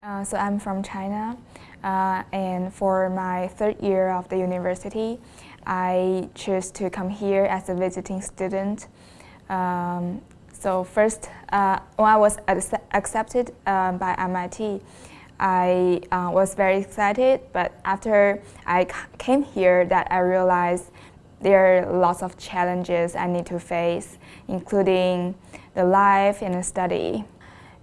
Uh, so I'm from China, uh, and for my third year of the university, I chose to come here as a visiting student. Um, so first, uh, when I was accepted uh, by MIT, I uh, was very excited, but after I came here that I realized there are lots of challenges I need to face, including the life and the study.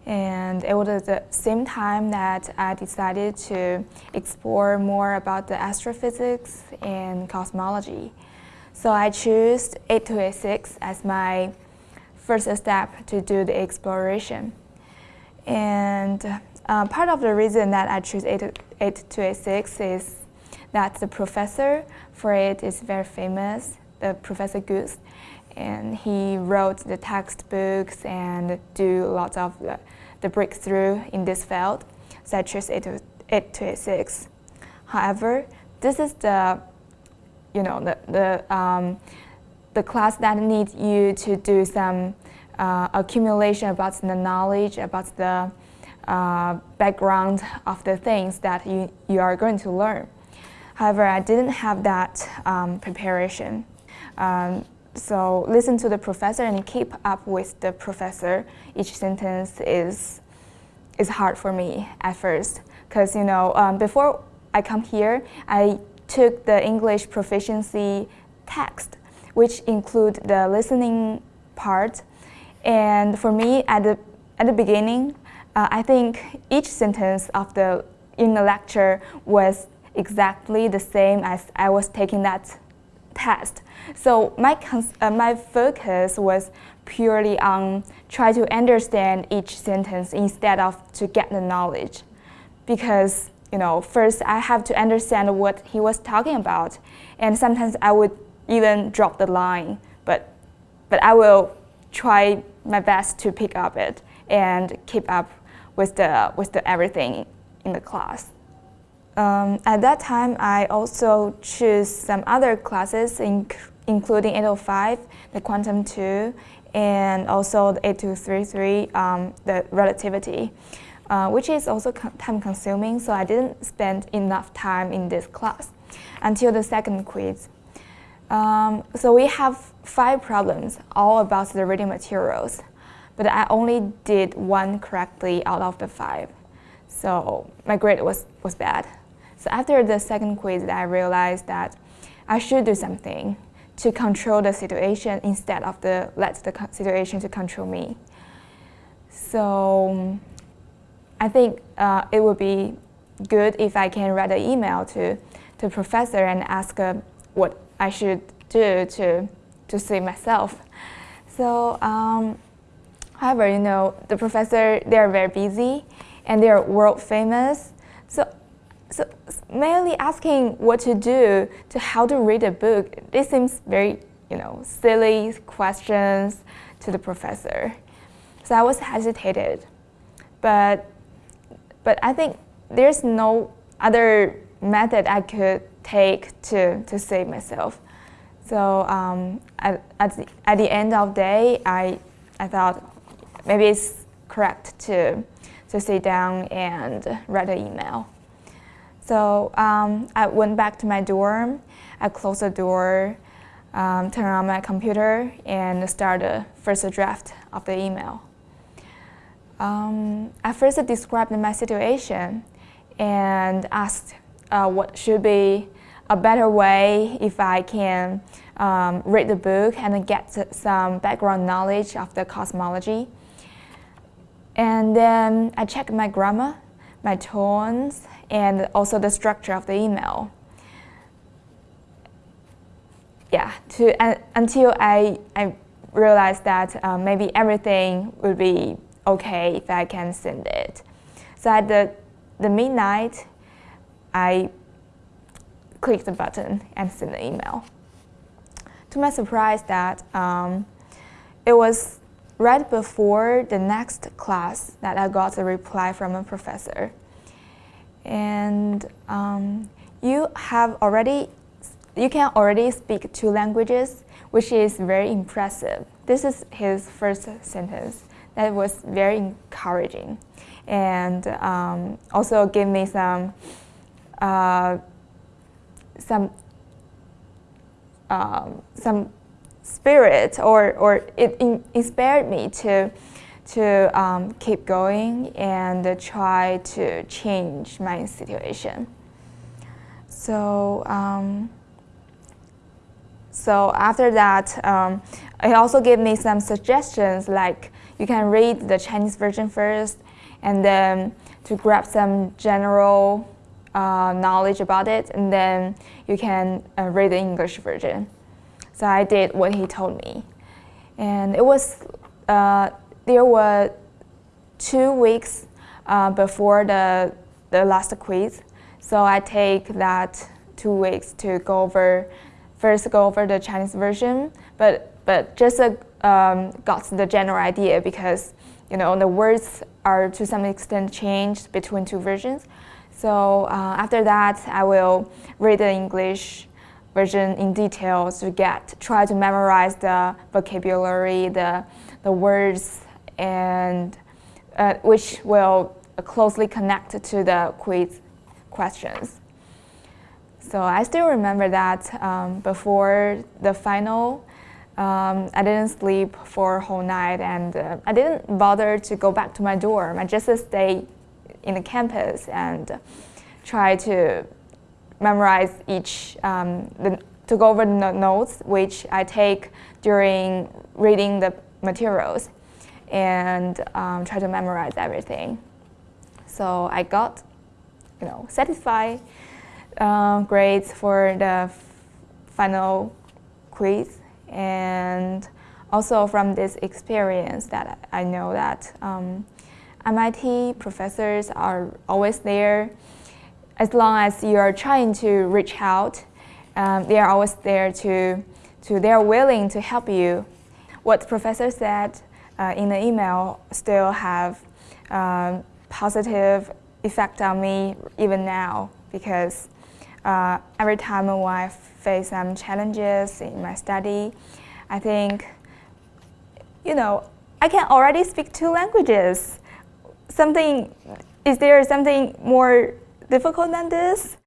And it was at the same time that I decided to explore more about the astrophysics and cosmology. So I chose 8286 as my first step to do the exploration. And uh, part of the reason that I chose 8286 is that the professor for it is very famous, the Professor Guth and he wrote the textbooks and do lots of the, the breakthrough in this field, such as 8286. However, this is the, you know, the, the, um, the class that needs you to do some uh, accumulation about the knowledge, about the uh, background of the things that you, you are going to learn. However, I didn't have that um, preparation. Um, so listen to the professor and keep up with the professor. Each sentence is, is hard for me at first. Because, you know, um, before I come here, I took the English proficiency text, which include the listening part. And for me, at the, at the beginning, uh, I think each sentence of the, in the lecture was exactly the same as I was taking that test. So my, uh, my focus was purely on try to understand each sentence instead of to get the knowledge. Because, you know, first I have to understand what he was talking about. And sometimes I would even drop the line, but, but I will try my best to pick up it and keep up with the, with the everything in the class. Um, at that time, I also chose some other classes, inc including 805, the Quantum 2, and also the 8233, um, the Relativity, uh, which is also time-consuming, so I didn't spend enough time in this class until the second quiz. Um, so we have five problems, all about the reading materials, but I only did one correctly out of the five. So my grade was, was bad. So after the second quiz, I realized that I should do something to control the situation instead of the let the situation to control me. So I think uh, it would be good if I can write an email to the professor and ask uh, what I should do to, to save myself. So, um, however, you know, the professor, they're very busy and they're world famous. So mainly asking what to do to how to read a book, this seems very, you know, silly questions to the professor. So I was hesitated, but, but I think there's no other method I could take to, to save myself. So um, at, at, the, at the end of the day, I, I thought maybe it's correct to, to sit down and write an email. So um, I went back to my dorm, I closed the door, um, turned on my computer, and started the first draft of the email. Um, I first described my situation and asked uh, what should be a better way if I can um, read the book and get some background knowledge of the cosmology. And then I checked my grammar, my tones, and also the structure of the email. Yeah, to, uh, until I, I realized that uh, maybe everything would be okay if I can send it. So at the, the midnight, I clicked the button and sent the email. To my surprise that um, it was right before the next class that I got a reply from a professor and um, you have already, you can already speak two languages, which is very impressive. This is his first sentence that was very encouraging and um, also gave me some uh, some um, some spirit or, or it in inspired me to to um, keep going and try to change my situation. So um, so after that, um, it also gave me some suggestions like you can read the Chinese version first and then to grab some general uh, knowledge about it and then you can uh, read the English version. So I did what he told me. And it was, uh, there were two weeks uh, before the, the last quiz. So I take that two weeks to go over first go over the Chinese version, but but just uh, um, got the general idea because you know the words are to some extent changed between two versions. So uh, after that, I will read the English version in detail to get try to memorize the vocabulary, the the words, and uh, which will closely connect to the quiz questions. So I still remember that um, before the final, um, I didn't sleep for a whole night and uh, I didn't bother to go back to my dorm. I just stayed in the campus and try to memorize each, um, the, to go over the notes which I take during reading the materials and um, try to memorize everything. So I got, you know, satisfied uh, grades for the final quiz. And also from this experience that I know that um, MIT professors are always there. As long as you are trying to reach out um, they are always there to, to they are willing to help you. What professor said uh, in the email still have um, positive effect on me even now because uh, every time when I face some challenges in my study, I think, you know, I can already speak two languages. Something, is there something more difficult than this?